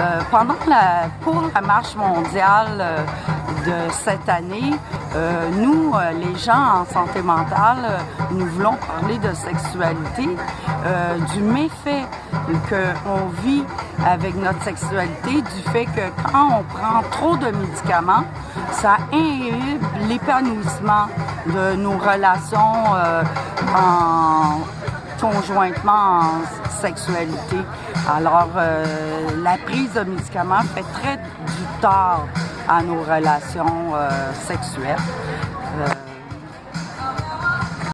Euh, pendant la, pour la marche mondiale euh, de cette année, euh, nous, les gens en santé mentale, nous voulons parler de sexualité, du méfait qu'on vit avec notre sexualité, du fait que quand on prend trop de médicaments, ça inhibe l'épanouissement de nos relations en conjointement en sexualité. Alors, euh, la prise de médicaments fait très du tort à nos relations euh, sexuelles.